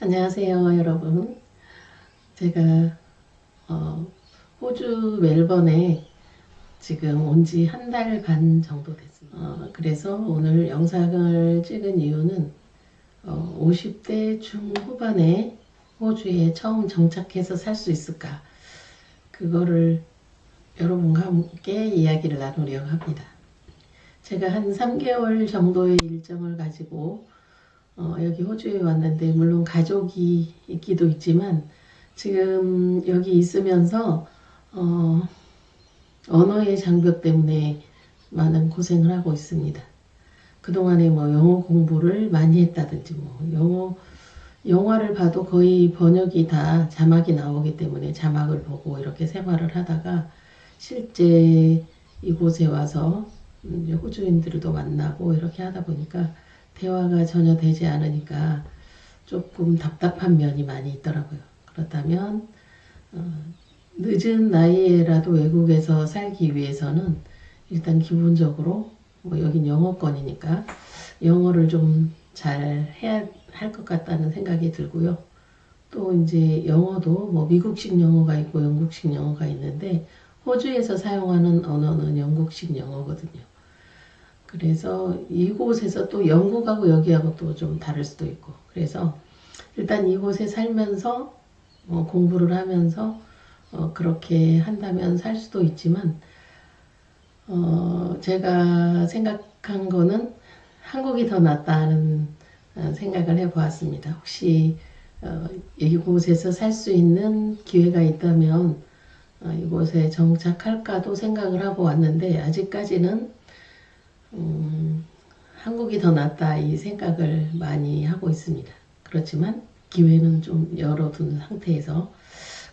안녕하세요 여러분. 제가 어, 호주 멜번에 지금 온 지 한 달 반 정도 됐습니다. 어, 그래서 오늘 영상을 찍은 이유는 어, 50대 중후반에 호주에 처음 정착해서 살 수 있을까? 그거를 여러분과 함께 이야기를 나누려고 합니다. 제가 한 3개월 정도의 일정을 가지고 어, 여기 호주에 왔는데 물론 가족이 있기도 있지만 지금 여기 있으면서 어, 언어의 장벽 때문에 많은 고생을 하고 있습니다. 그동안에 뭐 영어 공부를 많이 했다든지 뭐 영어 영화를 봐도 거의 번역이 다 자막이 나오기 때문에 자막을 보고 이렇게 생활을 하다가 실제 이곳에 와서 호주인들도 만나고 이렇게 하다 보니까 대화가 전혀 되지 않으니까 조금 답답한 면이 많이 있더라고요. 그렇다면 어, 늦은 나이에라도 외국에서 살기 위해서는 일단 기본적으로 뭐 여긴 영어권이니까 영어를 좀 잘 해야 할 것 같다는 생각이 들고요. 또 이제 영어도 뭐 미국식 영어가 있고 영국식 영어가 있는데 호주에서 사용하는 언어는 영국식 영어거든요. 그래서 이곳에서 또 영국하고 여기하고 또 좀 다를 수도 있고 그래서 일단 이곳에 살면서 어, 공부를 하면서 어, 그렇게 한다면 살 수도 있지만 어, 제가 생각한 거는 한국이 더 낫다는 어, 생각을 해보았습니다. 혹시 어, 이곳에서 살 수 있는 기회가 있다면 어, 이곳에 정착할까도 생각을 하고 왔는데 아직까지는 음, 한국이 더 낫다 이 생각을 많이 하고 있습니다. 그렇지만 기회는 좀 열어둔 상태에서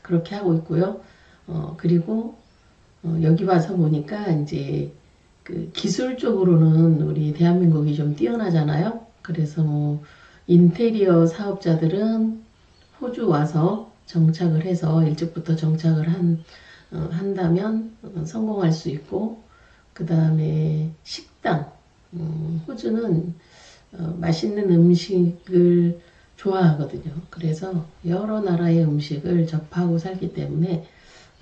그렇게 하고 있고요. 어, 그리고 어, 여기 와서 보니까 이제 그 기술적으로는 우리 대한민국이 좀 뛰어나잖아요. 그래서 뭐 인테리어 사업자들은 호주 와서 정착을 해서 일찍부터 정착을 한, 어, 한다면 어, 성공할 수 있고 그 다음에 식 당 음, 호주는 어, 맛있는 음식을 좋아하거든요. 그래서 여러 나라의 음식을 접하고 살기 때문에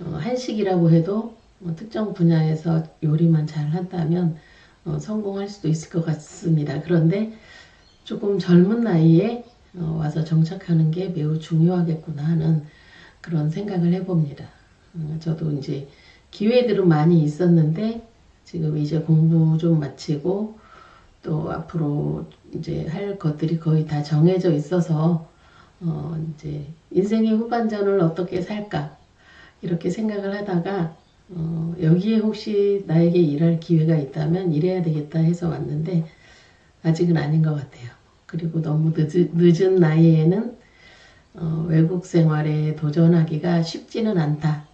어, 한식이라고 해도 어, 특정 분야에서 요리만 잘 한다면 어, 성공할 수도 있을 것 같습니다. 그런데 조금 젊은 나이에 어, 와서 정착하는 게 매우 중요하겠구나 하는 그런 생각을 해봅니다. 어, 저도 이제 기회들은 많이 있었는데 지금 이제 공부 좀 마치고 또 앞으로 이제 할 것들이 거의 다 정해져 있어서 어 이제 인생의 후반전을 어떻게 살까 이렇게 생각을 하다가 어 여기에 혹시 나에게 일할 기회가 있다면 일해야 되겠다 해서 왔는데 아직은 아닌 것 같아요. 그리고 너무 늦은, 늦은 나이에는 어 외국 생활에 도전하기가 쉽지는 않다.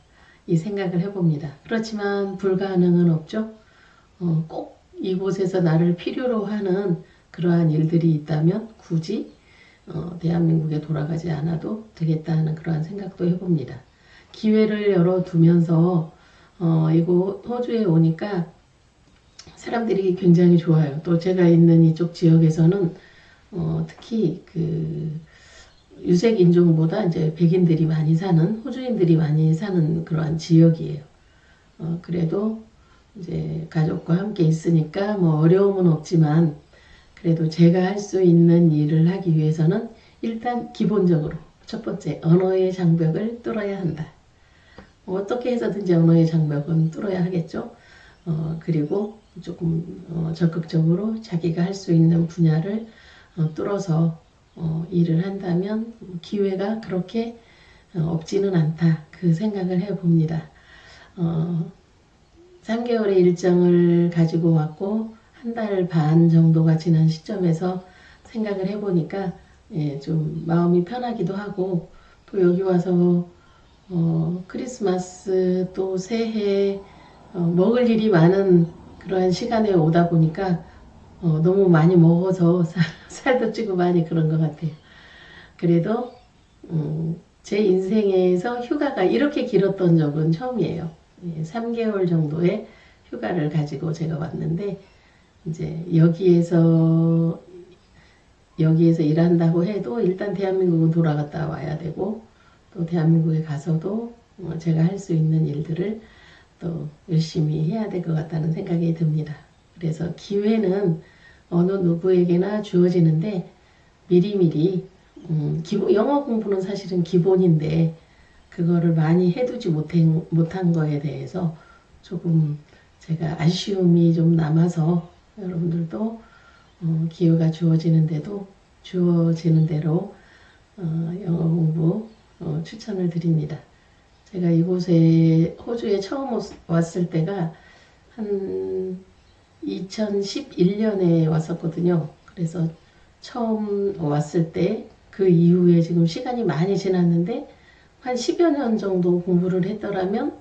이 생각을 해봅니다. 그렇지만 불가능은 없죠. 어, 꼭 이곳에서 나를 필요로 하는 그러한 일들이 있다면 굳이 어, 대한민국에 돌아가지 않아도 되겠다 는 그러한 생각도 해봅니다. 기회를 열어두면서 어, 이곳 호주에 오니까 사람들이 굉장히 좋아요. 또 제가 있는 이쪽 지역에서는 어, 특히 그 유색 인종보다 이제 백인들이 많이 사는 호주인들이 많이 사는 그러한 지역이에요. 어, 그래도 이제 가족과 함께 있으니까 뭐 어려움은 없지만 그래도 제가 할 수 있는 일을 하기 위해서는 일단 기본적으로 첫 번째 언어의 장벽을 뚫어야 한다. 뭐 어떻게 해서든지 언어의 장벽은 뚫어야 하겠죠. 어, 그리고 조금 어, 적극적으로 자기가 할 수 있는 분야를 어, 뚫어서 어, 일을 한다면 기회가 그렇게 어, 없지는 않다. 그 생각을 해봅니다. 어, 3개월의 일정을 가지고 왔고 한 달 반 정도가 지난 시점에서 생각을 해보니까 예, 좀 마음이 편하기도 하고 또 여기 와서 어, 크리스마스 또 새해 어, 먹을 일이 많은 그러한 시간에 오다 보니까 어, 너무 많이 먹어서 살, 살도 찌고 많이 그런 것 같아요. 그래도 음, 제 인생에서 휴가가 이렇게 길었던 적은 처음이에요. 3개월 예, 정도의 휴가를 가지고 제가 왔는데 이제 여기에서 여기에서 일한다고 해도 일단 대한민국은 돌아갔다 와야 되고 또 대한민국에 가서도 어, 제가 할 수 있는 일들을 또 열심히 해야 될 것 같다는 생각이 듭니다. 그래서 기회는 어느 누구에게나 주어지는데 미리미리 음, 기본, 영어 공부는 사실은 기본인데 그거를 많이 해두지 못한, 못한 거에 대해서 조금 제가 아쉬움이 좀 남아서 여러분들도 어, 기회가 주어지는데도 주어지는 대로 어, 영어 공부 어, 추천을 드립니다. 제가 이곳에 호주에 처음 왔- 왔을 때가 한 2011년에 왔었거든요. 그래서 처음 왔을 때 그 이후에 지금 시간이 많이 지났는데 한 10여 년 정도 공부를 했더라면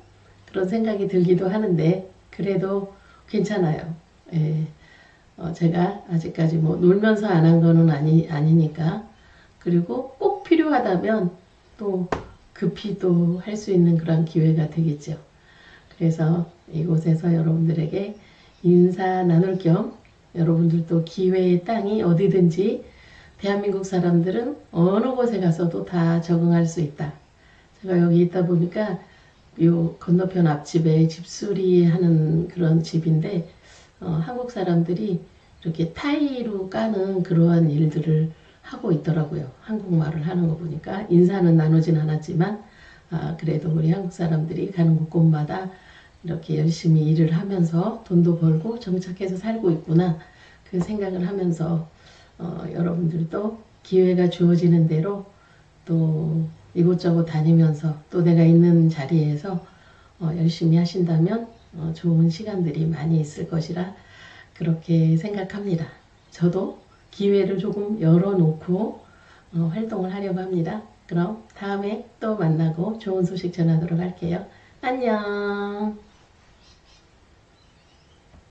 그런 생각이 들기도 하는데 그래도 괜찮아요. 예. 어, 제가 아직까지 뭐 놀면서 안 한 거는 아니, 아니니까 그리고 꼭 필요하다면 또 급히 또 할 수 있는 그런 기회가 되겠죠. 그래서 이곳에서 여러분들에게 인사 나눌 겸 여러분들도 기회의 땅이 어디든지 대한민국 사람들은 어느 곳에 가서도 다 적응할 수 있다. 제가 여기 있다 보니까 요 건너편 앞집에 집수리 하는 그런 집인데 어, 한국 사람들이 이렇게 타이로 까는 그러한 일들을 하고 있더라고요. 한국말을 하는 거 보니까 인사는 나누진 않았지만 아, 그래도 우리 한국 사람들이 가는 곳곳마다 이렇게 열심히 일을 하면서 돈도 벌고 정착해서 살고 있구나 그 생각을 하면서 어, 여러분들도 기회가 주어지는 대로 또 이곳저곳 다니면서 또 내가 있는 자리에서 어, 열심히 하신다면 어, 좋은 시간들이 많이 있을 것이라 그렇게 생각합니다. 저도 기회를 조금 열어놓고 어, 활동을 하려고 합니다. 그럼 다음에 또 만나고 좋은 소식 전하도록 할게요. 안녕.